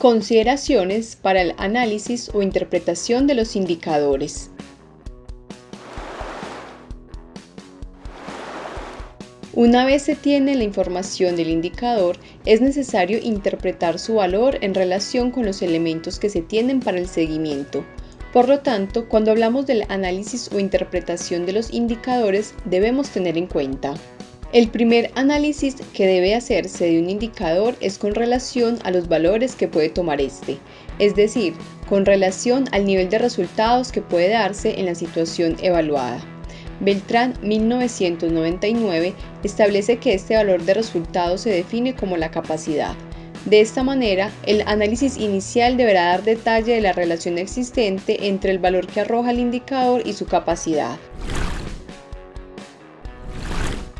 Consideraciones para el análisis o interpretación de los indicadores. Una vez se tiene la información del indicador, es necesario interpretar su valor en relación con los elementos que se tienen para el seguimiento. Por lo tanto, cuando hablamos del análisis o interpretación de los indicadores, debemos tener en cuenta el primer análisis que debe hacerse de un indicador es con relación a los valores que puede tomar este, es decir, con relación al nivel de resultados que puede darse en la situación evaluada. Beltrán 1999 establece que este valor de resultados se define como la capacidad. De esta manera, el análisis inicial deberá dar detalle de la relación existente entre el valor que arroja el indicador y su capacidad.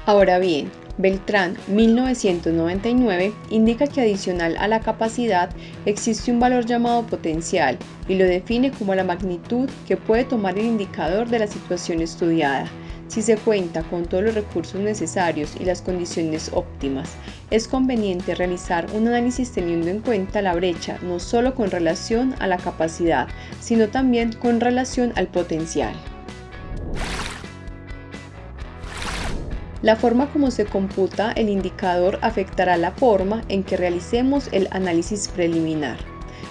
Ahora bien, Beltrán 1999 indica que adicional a la capacidad existe un valor llamado potencial y lo define como la magnitud que puede tomar el indicador de la situación estudiada. Si se cuenta con todos los recursos necesarios y las condiciones óptimas, es conveniente realizar un análisis teniendo en cuenta la brecha no solo con relación a la capacidad, sino también con relación al potencial. La forma como se computa el indicador afectará la forma en que realicemos el análisis preliminar.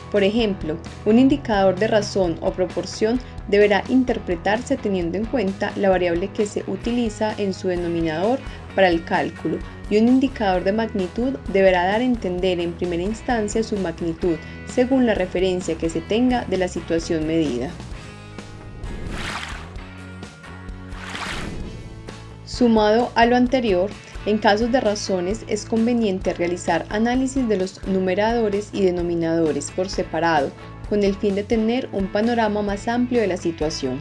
Por ejemplo, un indicador de razón o proporción deberá interpretarse teniendo en cuenta la variable que se utiliza en su denominador para el cálculo y un indicador de magnitud deberá dar a entender en primera instancia su magnitud según la referencia que se tenga de la situación medida. Sumado a lo anterior, en casos de razones es conveniente realizar análisis de los numeradores y denominadores por separado, con el fin de tener un panorama más amplio de la situación.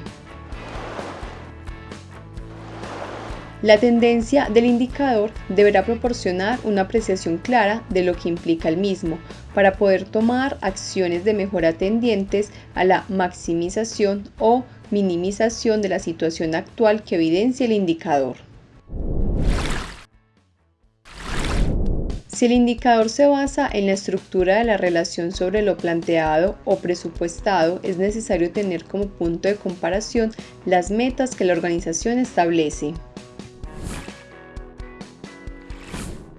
La tendencia del indicador deberá proporcionar una apreciación clara de lo que implica el mismo, para poder tomar acciones de mejora tendientes a la maximización o minimización de la situación actual que evidencia el indicador. Si el indicador se basa en la estructura de la relación sobre lo planteado o presupuestado, es necesario tener como punto de comparación las metas que la organización establece.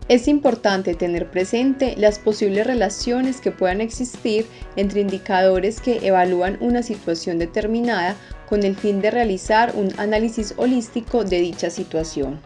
Es importante tener presente las posibles relaciones que puedan existir entre indicadores que evalúan una situación determinada con el fin de realizar un análisis holístico de dicha situación.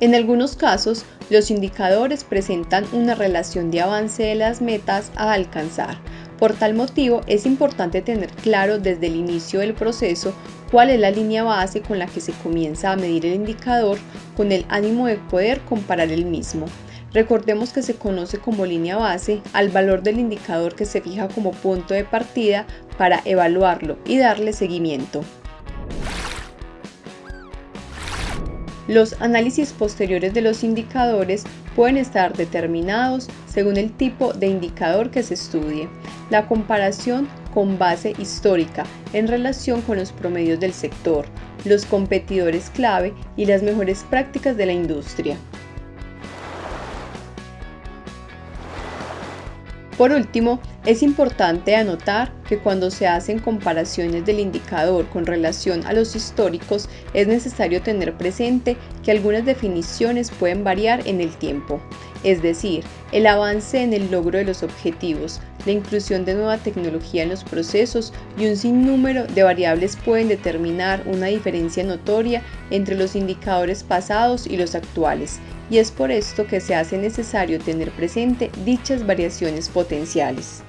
En algunos casos, los indicadores presentan una relación de avance de las metas a alcanzar. Por tal motivo, es importante tener claro desde el inicio del proceso cuál es la línea base con la que se comienza a medir el indicador con el ánimo de poder comparar el mismo. Recordemos que se conoce como línea base al valor del indicador que se fija como punto de partida para evaluarlo y darle seguimiento. Los análisis posteriores de los indicadores pueden estar determinados según el tipo de indicador que se estudie. La comparación con base histórica en relación con los promedios del sector, los competidores clave y las mejores prácticas de la industria. Por último, es importante anotar que cuando se hacen comparaciones del indicador con relación a los históricos, es necesario tener presente que algunas definiciones pueden variar en el tiempo, es decir, el avance en el logro de los objetivos, la inclusión de nueva tecnología en los procesos y un sinnúmero de variables pueden determinar una diferencia notoria entre los indicadores pasados y los actuales, y es por esto que se hace necesario tener presente dichas variaciones potenciales.